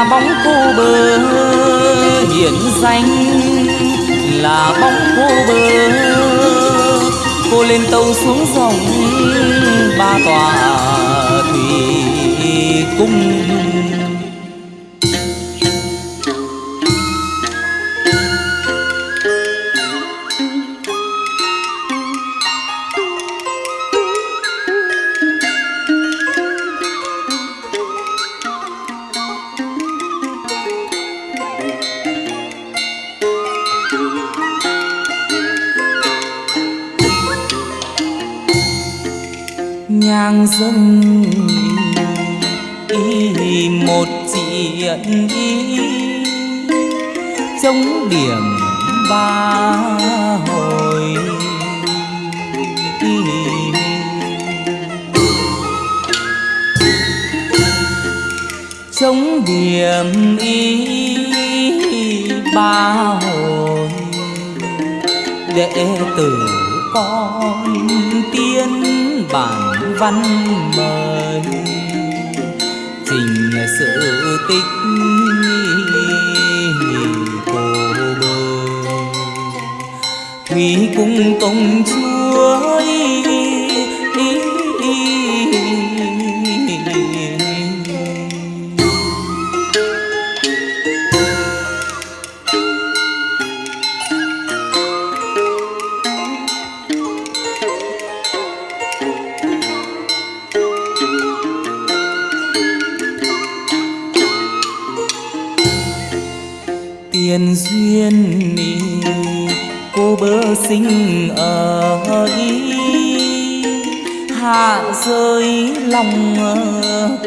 là bóng cô bờ hiện danh. Là bóng cô bờ cô lên tàu xuống dòng ba tòa thủy cung. Nhang dâng ý một diện ý, chống điểm ba hồi. Chống điểm ý ba hồi, đệ tử con tiên bản văn mời trình sự tích cô bơ thủy cung công chúa ý, ý, duyên ý, cô bơ sinh ở ý. Hạ rơi lòng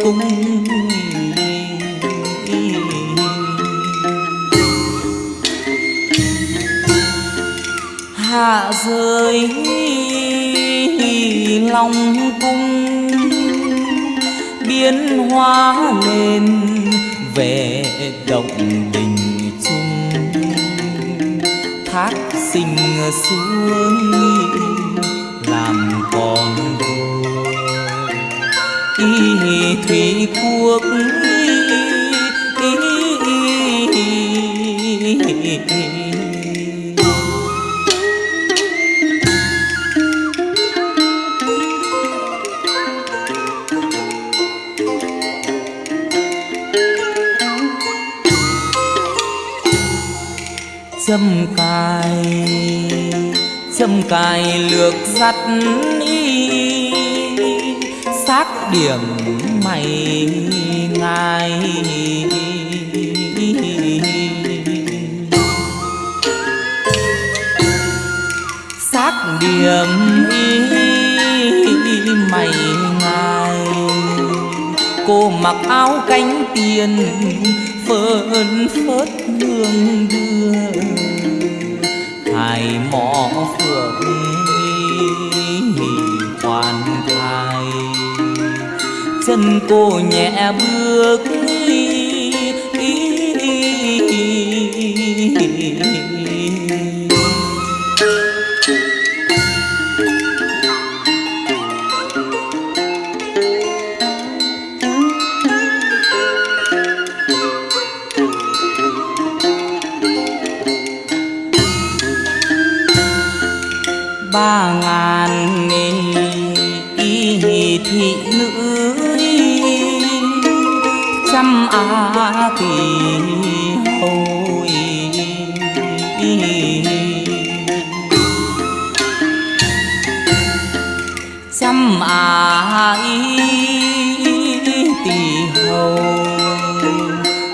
cung hạ rơi lòng cung biến hóa lên về động đình xuống làm con đôi y thủy quốc dâm cả châm cài lược dắt y xác điểm mày ngài. Xác điểm y mày ngài. Cô mặc áo cánh tiền, phơn phớt hương đưa ngày mỏ phượng hoàn thai chân cô nhẹ bước ba ngàn y thị nữ trăm a kỳ hồi trăm á tỷ hầu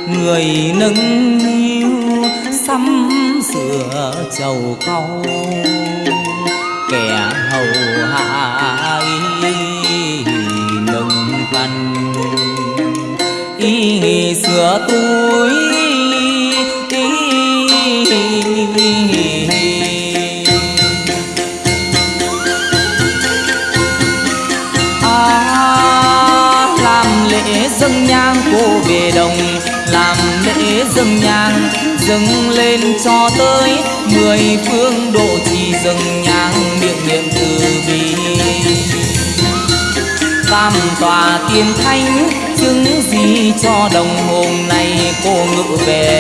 người nâng niu sắm sửa chầu cầu y sửa à, làm lễ dâng nhang cô về đồng làm lễ dâng nhang dâng lên cho tới mười phương độ trì dâng nhang miệng niệm từ bi tam tòa tiên thánh chứng gì cho đồng hồn này cô ngự về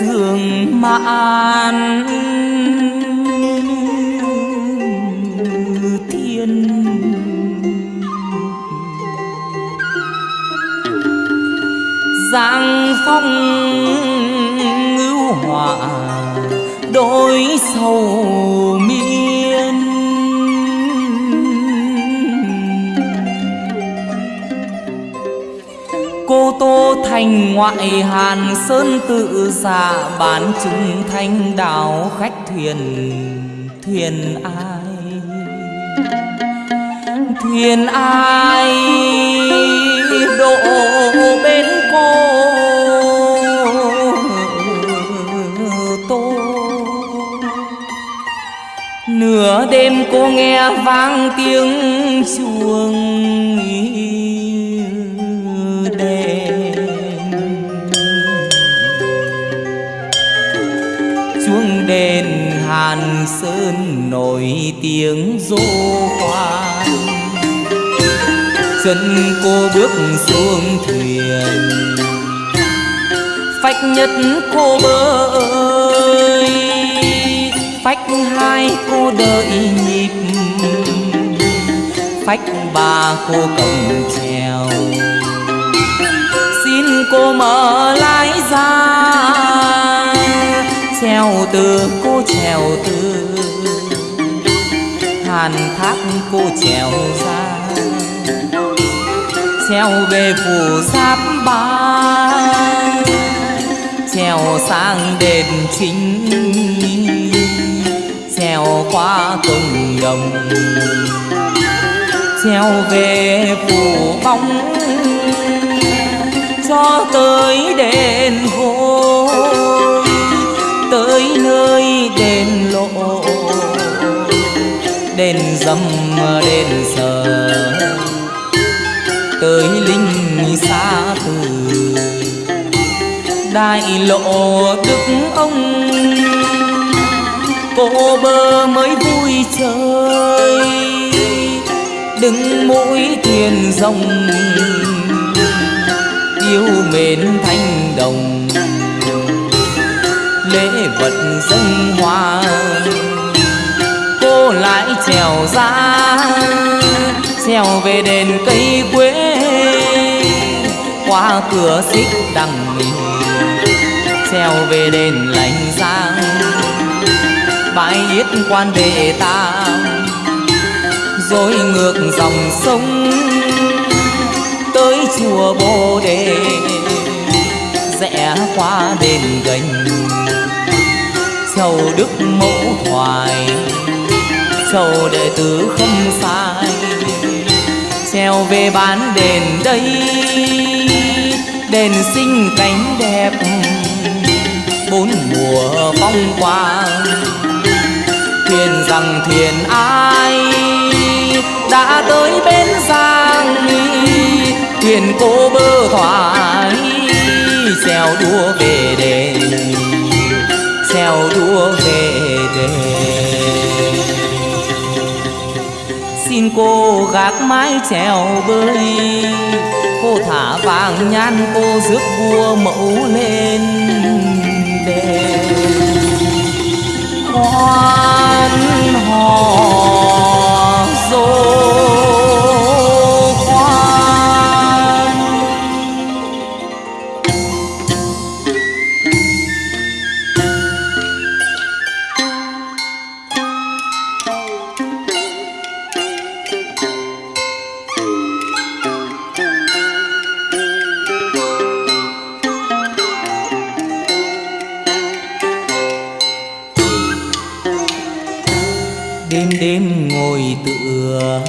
sương mãn thiên. Giang phong ngưu họa đôi sầu miên thành ngoại hàn sơn tự giả bán chúng thanh đảo khách thuyền thuyền ai? Thuyền ai? Độ bên cô tô. Nửa đêm cô nghe vang tiếng chuông đàn Sơn nổi tiếng dô khoan Chân cô bước xuống thuyền. Phách nhất cô bơi Phách hai cô đợi nhịp. Phách ba cô cầm treo Xin cô mở lái ra xeo từ, cô trèo từ. Hàn thác cô trèo ra. Treo về phủ giáp ba trèo sang đền chính. Trèo qua công đồng. Treo về phủ bóng. Cho tới đền dâm đền sờ. Tới linh xa từ, đại lộ đức ông. Cô bơ mới vui chơi, đứng mũi thuyền rồng. Yêu mến thanh đồng, lễ vật dân hoa lại trèo ra trèo về đền cây quế. Qua cửa xích đằng trèo về đền lành giang. Bãi yết quan đệ tam rồi ngược dòng sông. Tới chùa bồ đề, rẽ qua đền gành. Châu đức mẫu thoại sầu đệ tử không sai Xeo về bán đền đây, đền xinh cánh đẹp, bốn mùa phong quang thuyền rằng thuyền ai đã tới bên giang thuyền cô bơ thoại Xeo đua về đền xeo đua về đền xin cô gác mái trèo bơi. Cô thả vàng nhan cô rước vua mẫu lên đền. Hoan hò rồi đêm ngồi tựa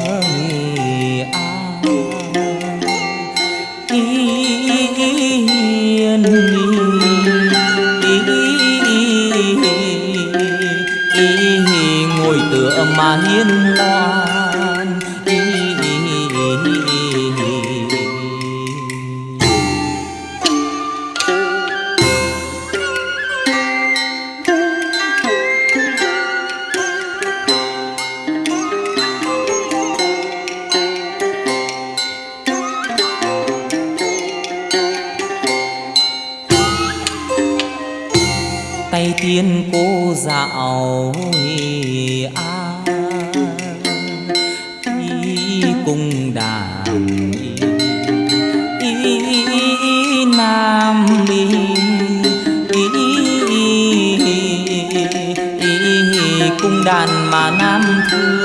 đàn mà nam thương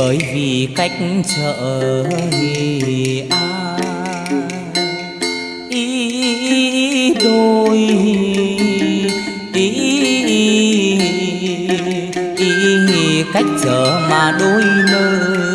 bởi vì cách chợ ai cách chợ mà đôi nơi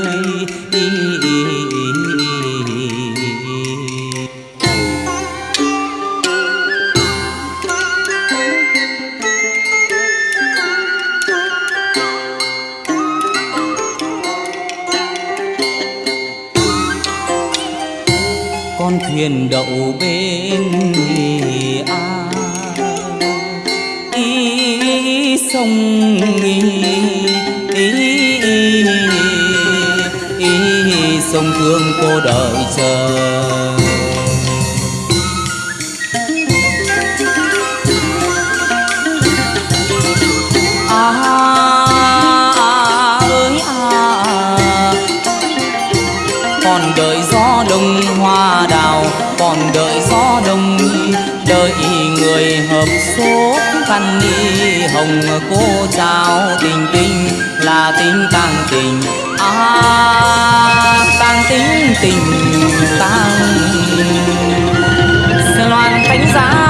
sông thương cô đợi chờ. À, à. Còn đợi gió đông hoa đào còn đợi gió đông đợi người hợp số. Khăn ni hồng cô trao tình tình là tình càng tình à tang tính tình tăng loan thánh giá.